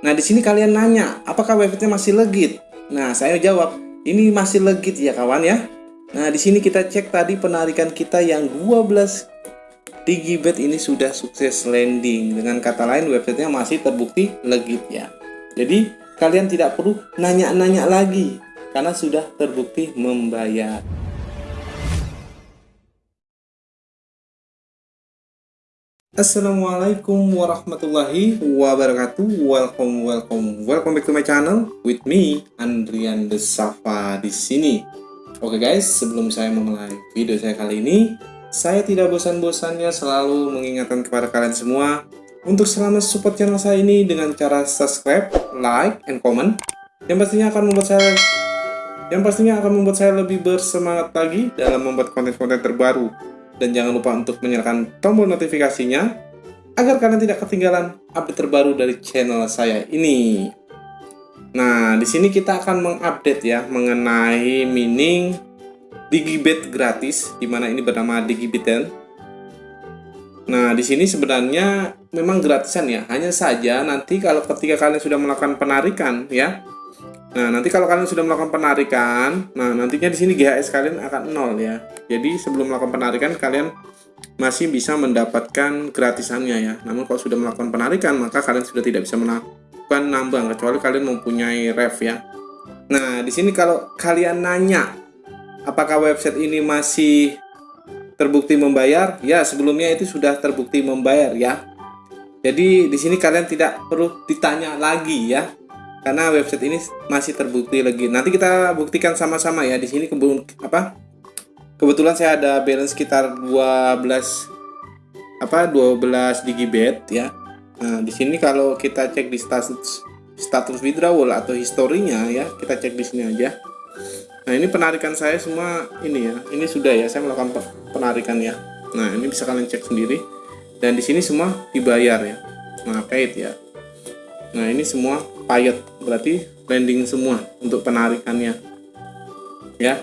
Nah, di sini kalian nanya, apakah websitenya masih legit? Nah, saya jawab, ini masih legit ya kawan ya. Nah, di sini kita cek tadi penarikan kita yang 12 Digibet ini sudah sukses landing. Dengan kata lain, websitenya masih terbukti legit ya. Jadi, kalian tidak perlu nanya-nanya lagi karena sudah terbukti membayar. Assalamualaikum warahmatullahi wabarakatuh. Welcome, welcome, welcome back to my channel With me, Andrian Desafa di sini. Oke guys, sebelum saya memulai video saya kali ini Saya tidak bosan-bosannya selalu mengingatkan kepada kalian semua Untuk selalu support channel saya ini dengan cara subscribe, like, and comment. Yang pastinya akan membuat saya yang pastinya akan membuat saya lebih bersemangat lagi dalam membuat konten-konten terbaru dan jangan lupa untuk menyalakan tombol notifikasinya agar kalian tidak ketinggalan update terbaru dari channel saya ini. Nah, di sini kita akan mengupdate ya mengenai mining Digibet gratis, di mana ini bernama Digibeten. Nah, di sini sebenarnya memang gratisan ya. Hanya saja nanti kalau ketika kalian sudah melakukan penarikan ya, Nah, nanti kalau kalian sudah melakukan penarikan, nah nantinya di sini GHS kalian akan nol ya. Jadi sebelum melakukan penarikan kalian masih bisa mendapatkan gratisannya ya. Namun kalau sudah melakukan penarikan, maka kalian sudah tidak bisa melakukan nambang kecuali kalian mempunyai ref ya. Nah, di sini kalau kalian nanya apakah website ini masih terbukti membayar? Ya, sebelumnya itu sudah terbukti membayar ya. Jadi di sini kalian tidak perlu ditanya lagi ya karena website ini masih terbukti lagi. Nanti kita buktikan sama-sama ya di sini kebun apa? Kebetulan saya ada balance sekitar 12 apa 12 digibet ya. Nah, di sini kalau kita cek di status status withdrawal atau historinya ya, kita cek di sini aja. Nah, ini penarikan saya semua ini ya. Ini sudah ya, saya melakukan penarikan ya. Nah, ini bisa kalian cek sendiri. Dan di sini semua dibayar ya. Nah, paid ya. Nah, ini semua payet. Berarti landing semua untuk penarikannya. Ya.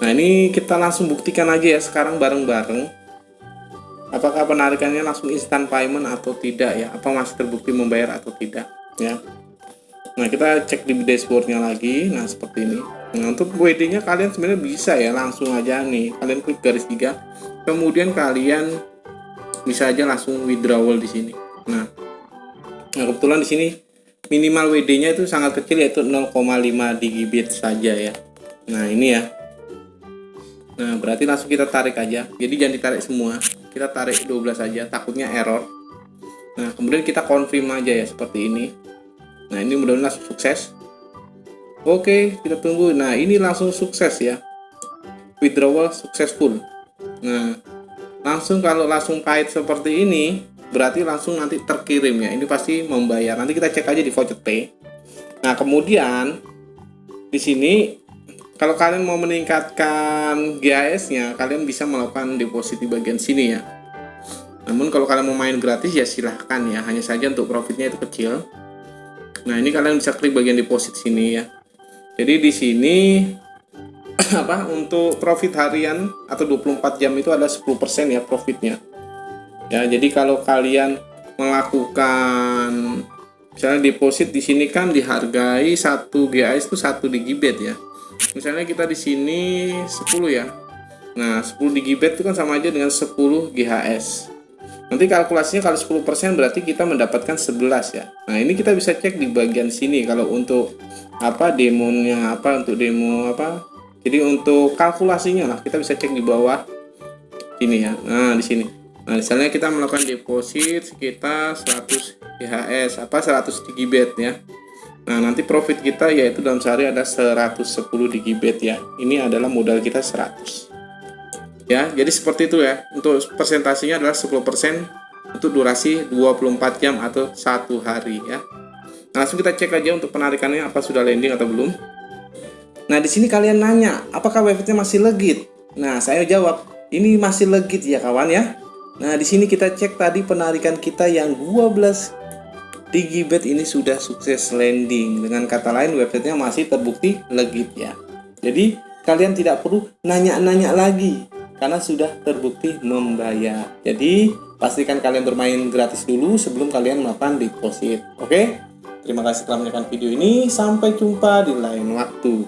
Nah ini kita langsung buktikan aja ya sekarang bareng-bareng. Apakah penarikannya langsung instant payment atau tidak ya? Apa masih terbukti membayar atau tidak? Ya. Nah kita cek di dashboardnya lagi. Nah seperti ini. Nah untuk WD nya kalian sebenarnya bisa ya langsung aja nih. Kalian klik garis tiga. Kemudian kalian bisa aja langsung withdrawal di sini. Nah nah kebetulan di sini minimal WD-nya itu sangat kecil yaitu 0,5 digibit saja ya. Nah, ini ya. Nah, berarti langsung kita tarik aja. Jadi jangan ditarik semua. Kita tarik 12 saja, takutnya error. Nah, kemudian kita confirm aja ya seperti ini. Nah, ini mudah-mudahan langsung sukses. Oke, kita tunggu. Nah, ini langsung sukses ya. Withdrawal successful. Nah, langsung kalau langsung kait seperti ini, berarti langsung nanti terkirim ya. Ini pasti membayar nanti kita cek aja di voucher pay nah kemudian di sini kalau kalian mau meningkatkan GAS nya kalian bisa melakukan deposit di bagian sini ya. Namun kalau kalian mau main gratis ya silahkan ya. Hanya saja untuk profitnya itu kecil. Nah ini kalian bisa klik bagian deposit sini ya. Jadi di sini apa untuk profit harian atau 24 jam itu ada 10% ya profitnya ya jadi kalau kalian melakukan misalnya deposit di sini kan dihargai satu GAS itu satu digibet ya. Misalnya kita di sini 10 ya. Nah 10 digibet itu kan sama aja dengan 10 GHS nanti kalkulasinya kalau 10% berarti kita mendapatkan 11 ya. Nah ini kita bisa cek di bagian sini kalau untuk apa demonya apa untuk demo apa. Jadi untuk kalkulasinya lah kita bisa cek di bawah ini ya. Nah di sini Nah, misalnya kita melakukan deposit sekitar 100 IHS apa 100 digibet ya. Nah, nanti profit kita yaitu dalam sehari ada 110 digibet ya. Ini adalah modal kita 100. Ya, jadi seperti itu ya. Untuk persentasenya adalah 10% untuk durasi 24 jam atau satu hari ya. Nah, langsung kita cek aja untuk penarikannya apa sudah landing atau belum. Nah, di sini kalian nanya, apakah websitenya masih legit? Nah, saya jawab, ini masih legit ya kawan ya. Nah, di sini kita cek tadi penarikan kita yang 12 Digibet ini sudah sukses landing. Dengan kata lain, websitenya masih terbukti legit ya. Jadi, kalian tidak perlu nanya-nanya lagi karena sudah terbukti membayar. Jadi, pastikan kalian bermain gratis dulu sebelum kalian melakukan deposit. Oke? Terima kasih telah menonton video ini. Sampai jumpa di lain waktu.